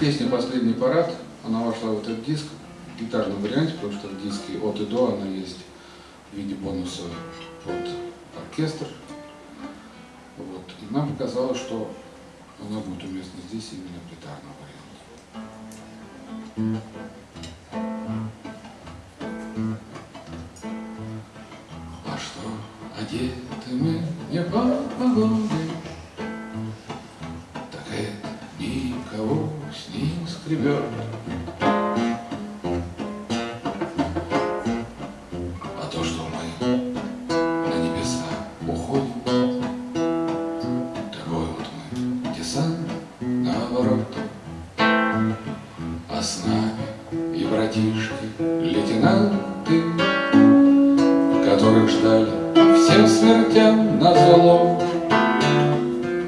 Песня «Последний парад», она вошла в этот диск в гитарном варианте, потому что в диске от и до она есть в виде бонуса под оркестр. Вот. И нам показалось, что она будет уместна здесь именно в гитарном варианте. А что, одеты мы не по погоде, скребет. А то, что мы на небеса уходим, Такой вот мы десант наоборот. А с нами и братишки, лейтенанты, Которых ждали всем смертям на зло.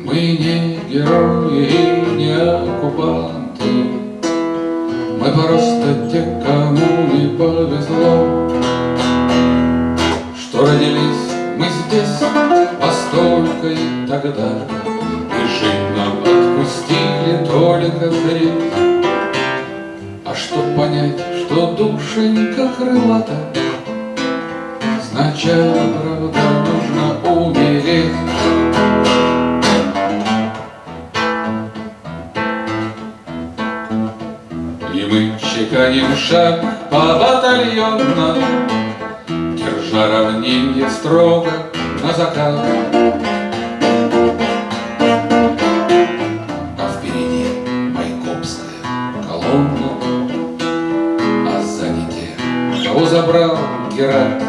Мы не герои и не оккупанты, просто те, кому не повезло, Что родились мы здесь постолько и тогда, И жить нам отпустили только зреть. А чтоб понять, что душенька крылата, Сначала, правда, чеканим шаг по батальонно, Держа равнинье строго на закат. А впереди майкопская колонна, А сзади те, кого забрал Герат.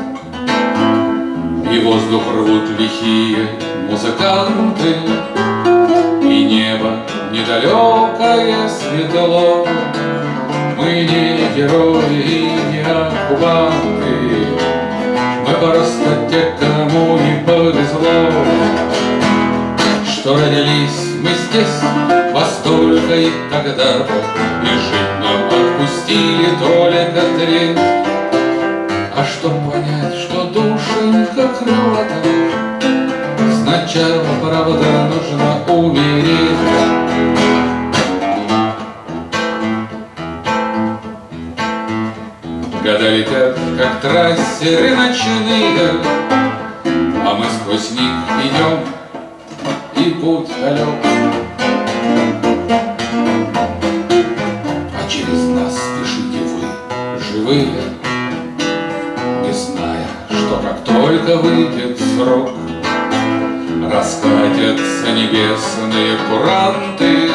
И воздух рвут лихие музыканты, И небо недалекое светло. Мы не герои и не оккупанты, Мы просто те, кому не повезло, Что родились мы здесь во столько и тогда, И жить нам отпустили только треть. А чтоб понять, что душенька крылата, Сначала, правда, нужно как трассеры ночные, А мы сквозь них идем, и путь далек. А через нас спешите вы, живые, Не зная, что как только выйдет срок, Раскатятся небесные куранты,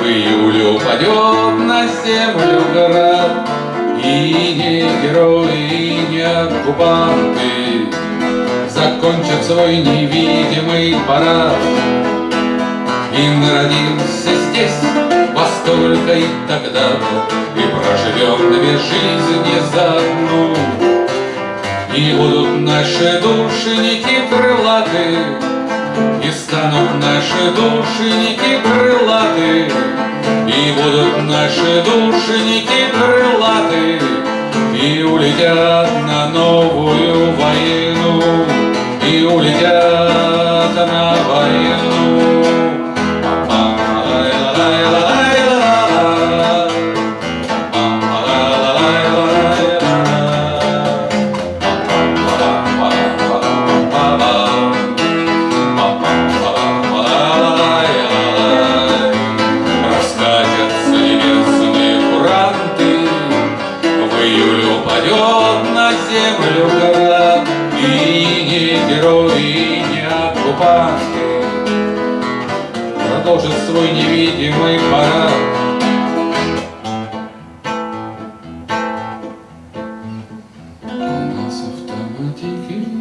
В июле упадет на землю град, И не герои, и не оккупанты. Закончат свой невидимый парад. И мы родимся здесь во столько и тогда, И проживем две жизни за одну. И будут наши душеники крылаты, И станут наши душеники крылаты, И будут наши душеники крылаты, И улетят на новую войну, оккупанты Продолжит свой невидимый парад. У нас автоматики,